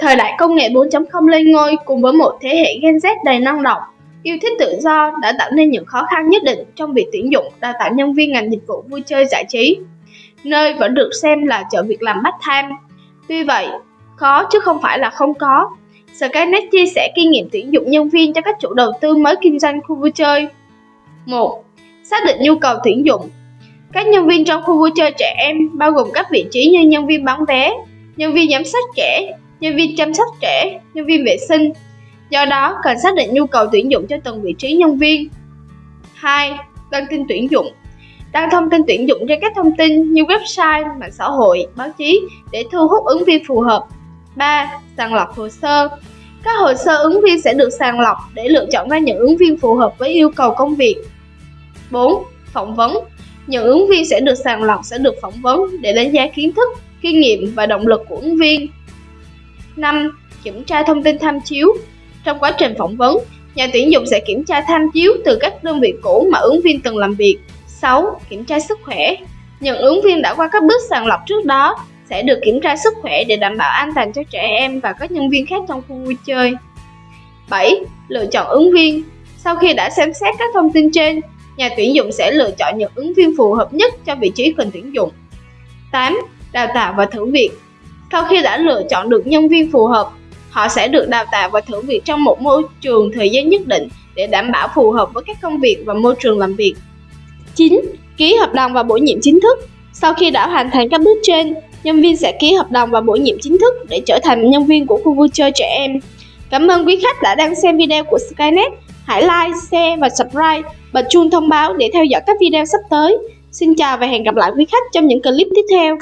Thời đại công nghệ 4.0 lên ngôi cùng với một thế hệ Gen Z đầy năng động, yêu thích tự do đã tạo nên những khó khăn nhất định trong việc tuyển dụng đào tạo nhân viên ngành dịch vụ vui chơi giải trí, nơi vẫn được xem là chợ việc làm bắt tham. Tuy vậy, khó chứ không phải là không có. Skynet chia sẻ kinh nghiệm tuyển dụng nhân viên cho các chủ đầu tư mới kinh doanh khu vui chơi. 1. Xác định nhu cầu tuyển dụng Các nhân viên trong khu vui chơi trẻ em bao gồm các vị trí như nhân viên bán vé, nhân viên giám sát trẻ, nhân viên chăm sóc trẻ, nhân viên vệ sinh. Do đó, cần xác định nhu cầu tuyển dụng cho từng vị trí nhân viên. 2. Đăng tin tuyển dụng Đăng thông tin tuyển dụng trên các thông tin như website, mạng xã hội, báo chí để thu hút ứng viên phù hợp. 3. Sàng lọc hồ sơ Các hồ sơ ứng viên sẽ được sàng lọc để lựa chọn ra những ứng viên phù hợp với yêu cầu công việc. 4. Phỏng vấn Những ứng viên sẽ được sàng lọc sẽ được phỏng vấn để đánh giá kiến thức, kinh nghiệm và động lực của ứng viên. 5. Kiểm tra thông tin tham chiếu Trong quá trình phỏng vấn, nhà tuyển dụng sẽ kiểm tra tham chiếu từ các đơn vị cũ mà ứng viên từng làm việc. 6. Kiểm tra sức khỏe Những ứng viên đã qua các bước sàng lọc trước đó sẽ được kiểm tra sức khỏe để đảm bảo an toàn cho trẻ em và các nhân viên khác trong khu vui chơi. 7. Lựa chọn ứng viên Sau khi đã xem xét các thông tin trên, nhà tuyển dụng sẽ lựa chọn những ứng viên phù hợp nhất cho vị trí cần tuyển dụng. 8. Đào tạo và thử việc sau khi đã lựa chọn được nhân viên phù hợp, họ sẽ được đào tạo và thử việc trong một môi trường thời gian nhất định để đảm bảo phù hợp với các công việc và môi trường làm việc. 9. Ký hợp đồng và bổ nhiệm chính thức Sau khi đã hoàn thành các bước trên, nhân viên sẽ ký hợp đồng và bổ nhiệm chính thức để trở thành nhân viên của khu vui chơi trẻ em. Cảm ơn quý khách đã đang xem video của Skynet. Hãy like, share và subscribe, bật chuông thông báo để theo dõi các video sắp tới. Xin chào và hẹn gặp lại quý khách trong những clip tiếp theo.